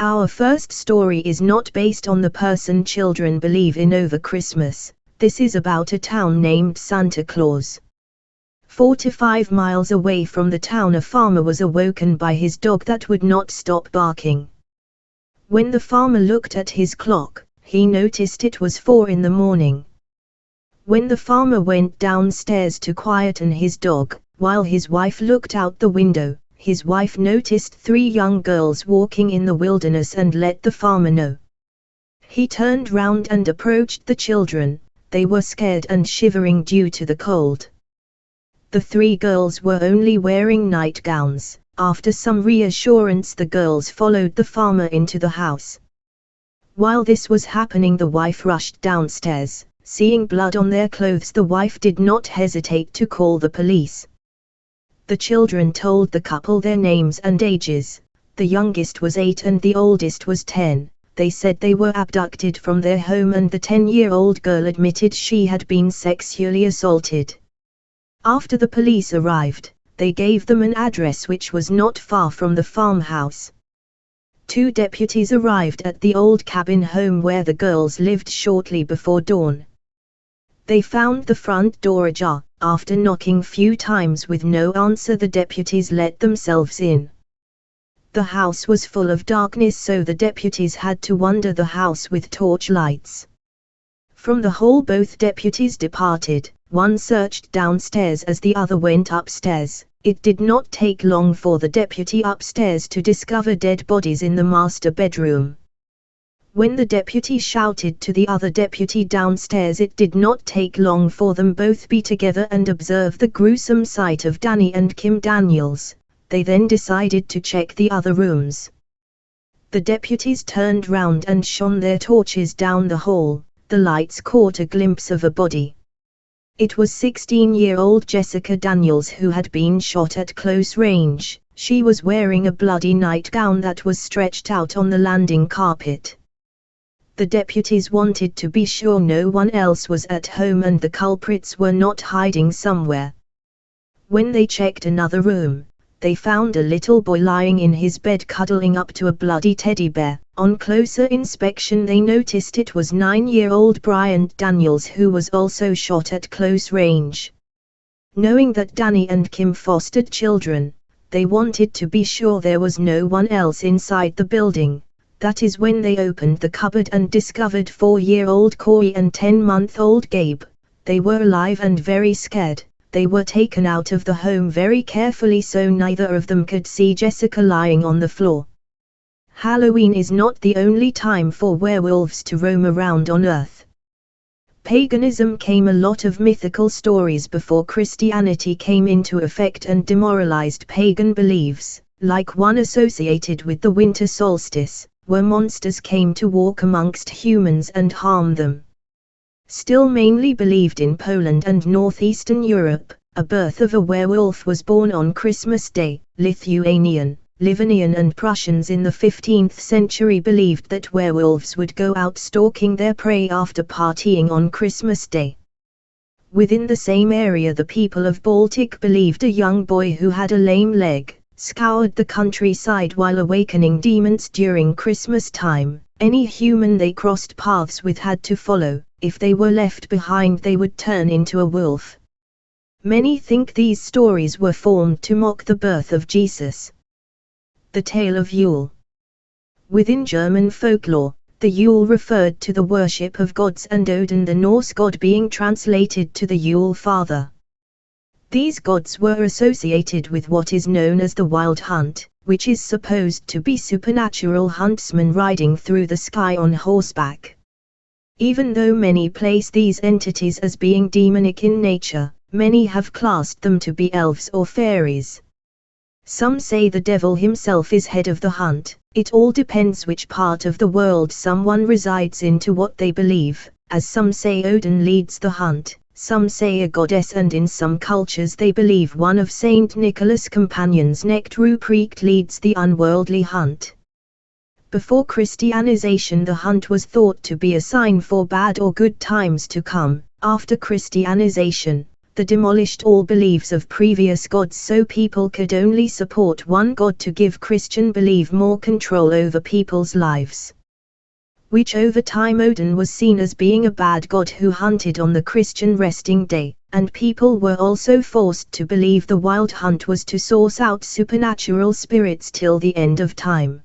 Our first story is not based on the person children believe in over Christmas, this is about a town named Santa Claus. Four to five miles away from the town a farmer was awoken by his dog that would not stop barking. When the farmer looked at his clock, he noticed it was four in the morning. When the farmer went downstairs to quieten his dog, while his wife looked out the window, his wife noticed three young girls walking in the wilderness and let the farmer know. He turned round and approached the children, they were scared and shivering due to the cold. The three girls were only wearing nightgowns. After some reassurance the girls followed the farmer into the house. While this was happening the wife rushed downstairs, seeing blood on their clothes the wife did not hesitate to call the police. The children told the couple their names and ages, the youngest was 8 and the oldest was 10, they said they were abducted from their home and the 10-year-old girl admitted she had been sexually assaulted. After the police arrived, they gave them an address which was not far from the farmhouse. Two deputies arrived at the old cabin home where the girls lived shortly before dawn. They found the front door ajar, after knocking few times with no answer the deputies let themselves in. The house was full of darkness so the deputies had to wander the house with torch lights. From the hall both deputies departed, one searched downstairs as the other went upstairs. It did not take long for the deputy upstairs to discover dead bodies in the master bedroom. When the deputy shouted to the other deputy downstairs it did not take long for them both be together and observe the gruesome sight of Danny and Kim Daniels, they then decided to check the other rooms. The deputies turned round and shone their torches down the hall, the lights caught a glimpse of a body. It was 16-year-old Jessica Daniels who had been shot at close range, she was wearing a bloody nightgown that was stretched out on the landing carpet the deputies wanted to be sure no one else was at home and the culprits were not hiding somewhere. When they checked another room, they found a little boy lying in his bed cuddling up to a bloody teddy bear. On closer inspection they noticed it was nine-year-old Bryant Daniels who was also shot at close range. Knowing that Danny and Kim fostered children, they wanted to be sure there was no one else inside the building, that is when they opened the cupboard and discovered four-year-old Corey and 10-month-old Gabe. They were alive and very scared. They were taken out of the home very carefully so neither of them could see Jessica lying on the floor. Halloween is not the only time for werewolves to roam around on Earth. Paganism came a lot of mythical stories before Christianity came into effect and demoralized pagan beliefs, like one associated with the winter solstice, where monsters came to walk amongst humans and harm them. Still mainly believed in Poland and northeastern Europe, a birth of a werewolf was born on Christmas Day. Lithuanian, Livonian and Prussians in the 15th century believed that werewolves would go out stalking their prey after partying on Christmas Day. Within the same area the people of Baltic believed a young boy who had a lame leg, scoured the countryside while awakening demons during Christmas time. Any human they crossed paths with had to follow, if they were left behind they would turn into a wolf. Many think these stories were formed to mock the birth of Jesus. The Tale of Yule Within German folklore, the Yule referred to the worship of gods and Odin the Norse god being translated to the Yule Father. These gods were associated with what is known as the wild hunt, which is supposed to be supernatural huntsmen riding through the sky on horseback. Even though many place these entities as being demonic in nature, many have classed them to be elves or fairies. Some say the devil himself is head of the hunt, it all depends which part of the world someone resides in to what they believe, as some say Odin leads the hunt, some say a goddess and in some cultures they believe one of Saint Nicholas' companions Knecht Ruprecht leads the unworldly hunt. Before Christianization the hunt was thought to be a sign for bad or good times to come, after Christianization, the demolished all beliefs of previous gods so people could only support one god to give Christian belief more control over people's lives. Which over time Odin was seen as being a bad god who hunted on the Christian resting day, and people were also forced to believe the wild hunt was to source out supernatural spirits till the end of time.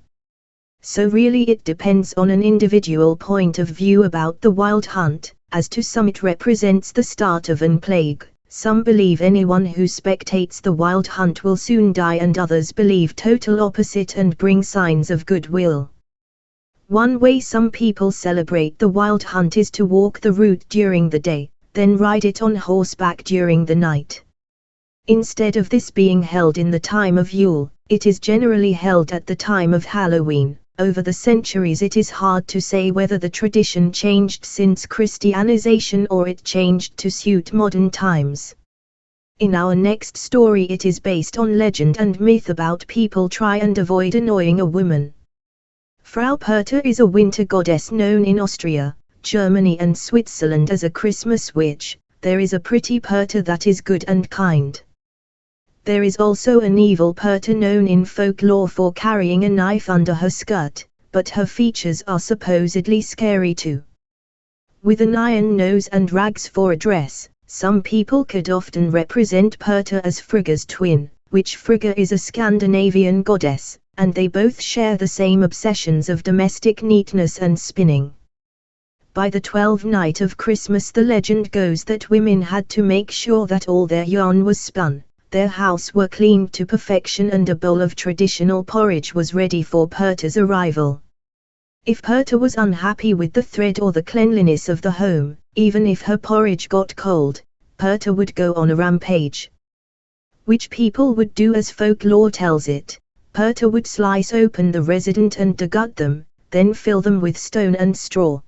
So really it depends on an individual point of view about the wild hunt, as to some it represents the start of an plague, some believe anyone who spectates the wild hunt will soon die and others believe total opposite and bring signs of goodwill. One way some people celebrate the wild hunt is to walk the route during the day, then ride it on horseback during the night. Instead of this being held in the time of Yule, it is generally held at the time of Halloween. Over the centuries it is hard to say whether the tradition changed since Christianization or it changed to suit modern times. In our next story it is based on legend and myth about people try and avoid annoying a woman. Frau Perta is a winter goddess known in Austria, Germany and Switzerland as a Christmas witch, there is a pretty Perta that is good and kind. There is also an evil Perta known in folklore for carrying a knife under her skirt, but her features are supposedly scary too. With an iron nose and rags for a dress, some people could often represent Perta as Frigga's twin, which Frigga is a Scandinavian goddess, and they both share the same obsessions of domestic neatness and spinning. By the twelfth night of Christmas the legend goes that women had to make sure that all their yarn was spun, their house were cleaned to perfection and a bowl of traditional porridge was ready for Perta's arrival. If Perta was unhappy with the thread or the cleanliness of the home, even if her porridge got cold, Perta would go on a rampage. Which people would do as folklore tells it, Perta would slice open the resident and degut them, then fill them with stone and straw.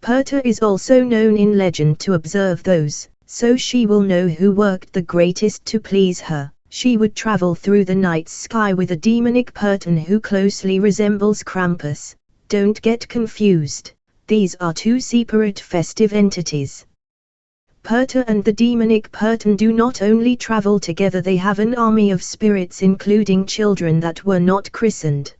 Perta is also known in legend to observe those, so she will know who worked the greatest to please her. She would travel through the night sky with a demonic Pertan who closely resembles Krampus. Don't get confused, these are two separate festive entities. Perta and the demonic Pertan do not only travel together they have an army of spirits including children that were not christened.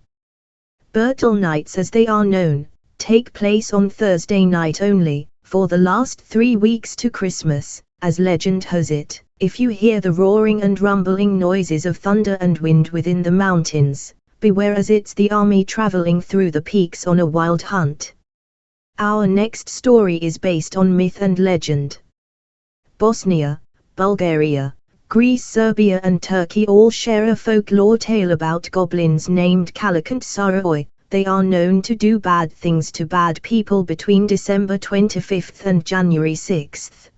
Bertel nights as they are known, take place on Thursday night only, for the last three weeks to Christmas, as legend has it, if you hear the roaring and rumbling noises of thunder and wind within the mountains, beware as it's the army traveling through the peaks on a wild hunt. Our next story is based on myth and legend. Bosnia, Bulgaria, Greece Serbia and Turkey all share a folklore tale about goblins named Kallikantzaroi, they are known to do bad things to bad people between December 25 and January 6.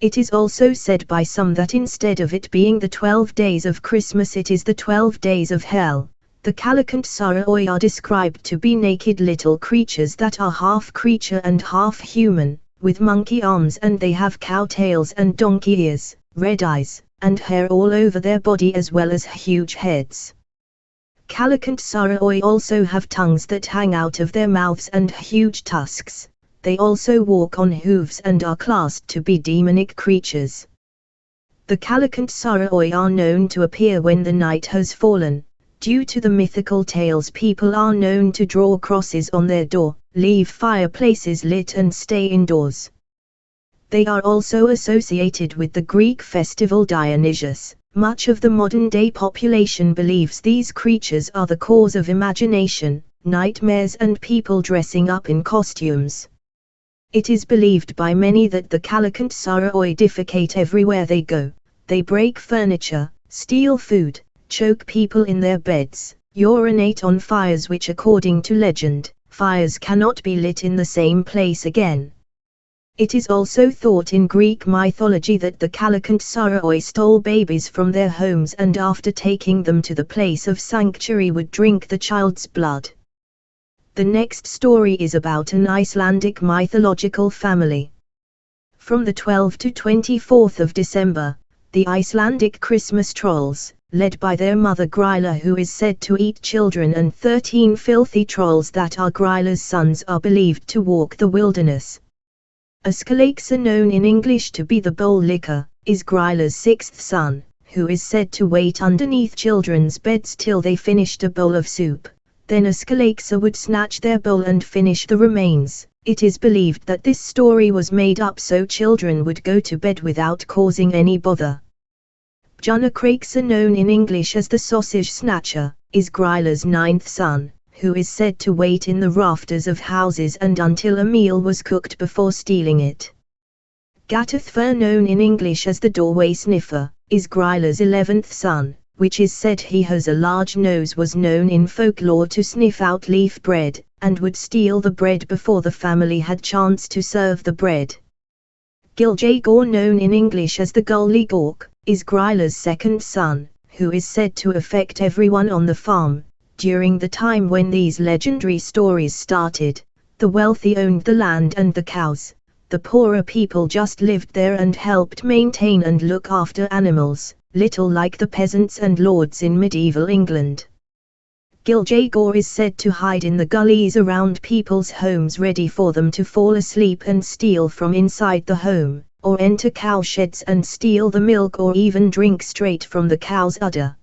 It is also said by some that instead of it being the 12 days of Christmas it is the 12 days of hell. The Kallikantzaroi are described to be naked little creatures that are half creature and half human, with monkey arms and they have cow tails and donkey ears, red eyes, and hair all over their body as well as huge heads. Kallikantzaroi also have tongues that hang out of their mouths and huge tusks, they also walk on hooves and are classed to be demonic creatures. The Kallikantzaroi are known to appear when the night has fallen. Due to the mythical tales people are known to draw crosses on their door, leave fireplaces lit and stay indoors. They are also associated with the Greek festival Dionysius, much of the modern-day population believes these creatures are the cause of imagination, nightmares and people dressing up in costumes. It is believed by many that the Kallikantzaroi defecate everywhere they go, they break furniture, steal food, choke people in their beds, urinate on fires which according to legend, fires cannot be lit in the same place again. It is also thought in Greek mythology that the Kallikantzaroi stole babies from their homes and after taking them to the place of sanctuary would drink the child's blood. The next story is about an Icelandic mythological family. From the 12th to 24th of December, the Icelandic Christmas trolls, led by their mother Grýla who is said to eat children and 13 filthy trolls that are Grýla's sons are believed to walk the wilderness, Askaleaks are known in English to be the bowl licker, is Gryla's sixth son, who is said to wait underneath children's beds till they finished a bowl of soup. Then Ascalaksa would snatch their bowl and finish the remains. It is believed that this story was made up so children would go to bed without causing any bother. Junacraksa known in English as the sausage snatcher, is Gryla's ninth son, who is said to wait in the rafters of houses and until a meal was cooked before stealing it. Gatathfur known in English as the doorway sniffer, is Gryla's eleventh son, which is said he has a large nose was known in folklore to sniff out leaf bread, and would steal the bread before the family had chance to serve the bread. Giljagaur known in English as the Gully Gawk, is Gryla's second son, who is said to affect everyone on the farm. During the time when these legendary stories started, the wealthy owned the land and the cows, the poorer people just lived there and helped maintain and look after animals, little like the peasants and lords in medieval England. Giljagaur is said to hide in the gullies around people's homes ready for them to fall asleep and steal from inside the home, or enter cowsheds and steal the milk or even drink straight from the cow's udder.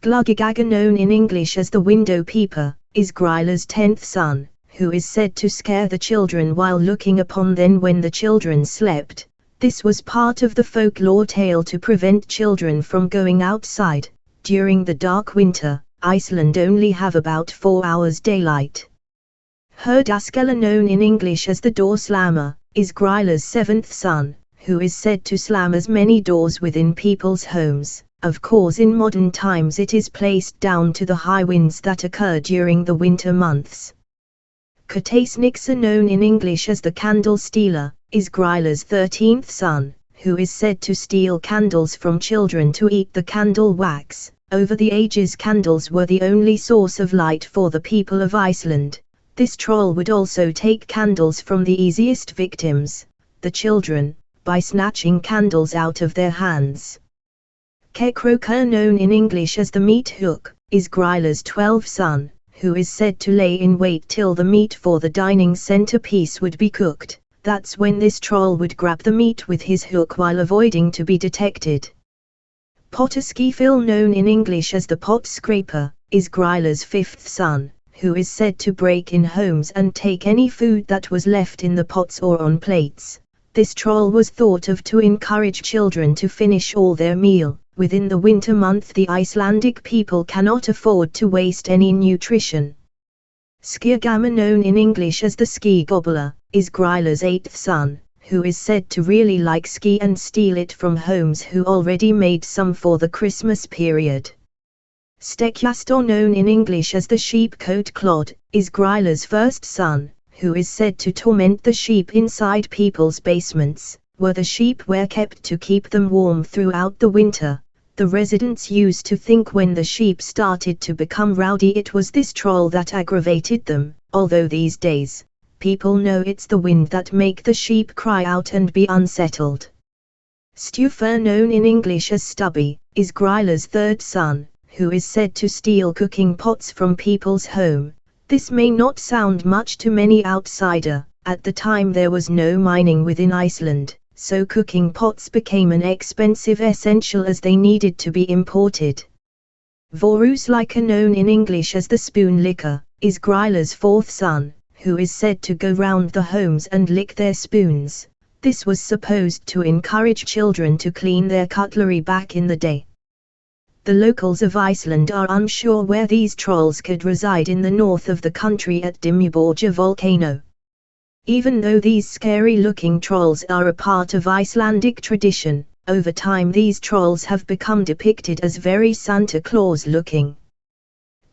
Gluggigaga known in English as the window peeper, is Gryla's tenth son, who is said to scare the children while looking upon them when the children slept, this was part of the folklore tale to prevent children from going outside. During the dark winter, Iceland only have about 4 hours daylight. Herdaskella known in English as the door slammer, is Gryla's seventh son, who is said to slam as many doors within people's homes. Of course in modern times it is placed down to the high winds that occur during the winter months. Katasniksa known in English as the candle stealer, is Gryla's 13th son, who is said to steal candles from children to eat the candle wax. Over the ages candles were the only source of light for the people of Iceland. This troll would also take candles from the easiest victims, the children, by snatching candles out of their hands. Kekroka known in English as the meat hook, is Gryla's 12th son, who is said to lay in wait till the meat for the dining centerpiece would be cooked that's when this troll would grab the meat with his hook while avoiding to be detected. Pottaskefill known in English as the pot scraper, is Gryla's fifth son, who is said to break in homes and take any food that was left in the pots or on plates. This troll was thought of to encourage children to finish all their meal. Within the winter month the Icelandic people cannot afford to waste any nutrition. Skirgamma known in English as the ski gobbler, is Gryla's eighth son, who is said to really like ski and steal it from homes who already made some for the Christmas period. Stekkjarstaur known in English as the sheepcote clod, is Gryla's first son, who is said to torment the sheep inside people's basements, where the sheep were kept to keep them warm throughout the winter the residents used to think when the sheep started to become rowdy it was this troll that aggravated them, although these days, people know it's the wind that make the sheep cry out and be unsettled. Stufur known in English as Stubby, is Gryla's third son, who is said to steal cooking pots from people's home. This may not sound much to many outsider, at the time there was no mining within Iceland, so cooking pots became an expensive essential as they needed to be imported. Vorus Voruslika known in English as the spoon licker, is Gryla's fourth son, who is said to go round the homes and lick their spoons. This was supposed to encourage children to clean their cutlery back in the day. The locals of Iceland are unsure where these trolls could reside in the north of the country at Dimmuborgir volcano. Even though these scary-looking trolls are a part of Icelandic tradition, over time these trolls have become depicted as very Santa Claus-looking.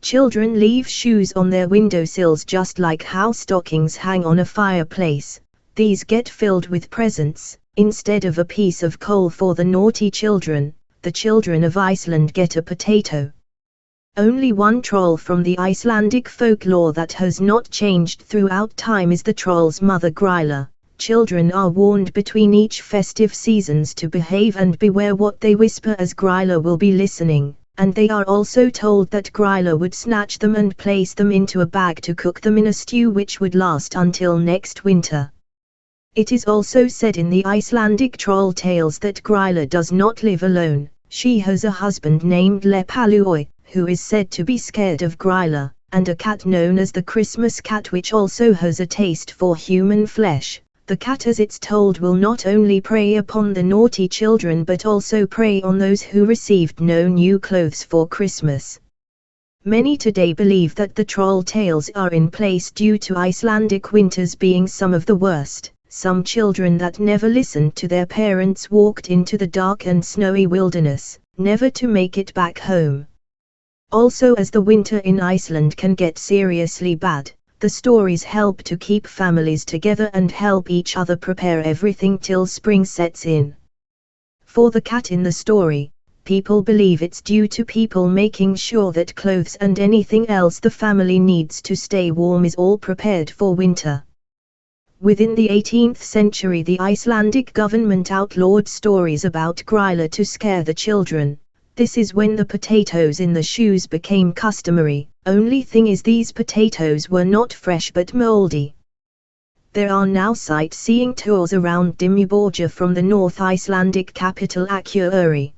Children leave shoes on their windowsills just like how stockings hang on a fireplace. These get filled with presents. Instead of a piece of coal for the naughty children, the children of Iceland get a potato. Only one troll from the Icelandic folklore that has not changed throughout time is the troll's mother Gryla. Children are warned between each festive seasons to behave and beware what they whisper as Gryla will be listening, and they are also told that Gryla would snatch them and place them into a bag to cook them in a stew which would last until next winter. It is also said in the Icelandic troll tales that Gryla does not live alone, she has a husband named Lepalui, who is said to be scared of Gryla, and a cat known as the Christmas cat which also has a taste for human flesh. The cat as it's told will not only prey upon the naughty children but also prey on those who received no new clothes for Christmas. Many today believe that the troll tales are in place due to Icelandic winters being some of the worst. Some children that never listened to their parents walked into the dark and snowy wilderness, never to make it back home. Also as the winter in Iceland can get seriously bad, the stories help to keep families together and help each other prepare everything till spring sets in. For the cat in the story, people believe it's due to people making sure that clothes and anything else the family needs to stay warm is all prepared for winter. Within the 18th century the Icelandic government outlawed stories about Gryla to scare the children, this is when the potatoes in the shoes became customary, only thing is these potatoes were not fresh but moldy. There are now sightseeing tours around Dimmuborgir from the North Icelandic capital Akureyri.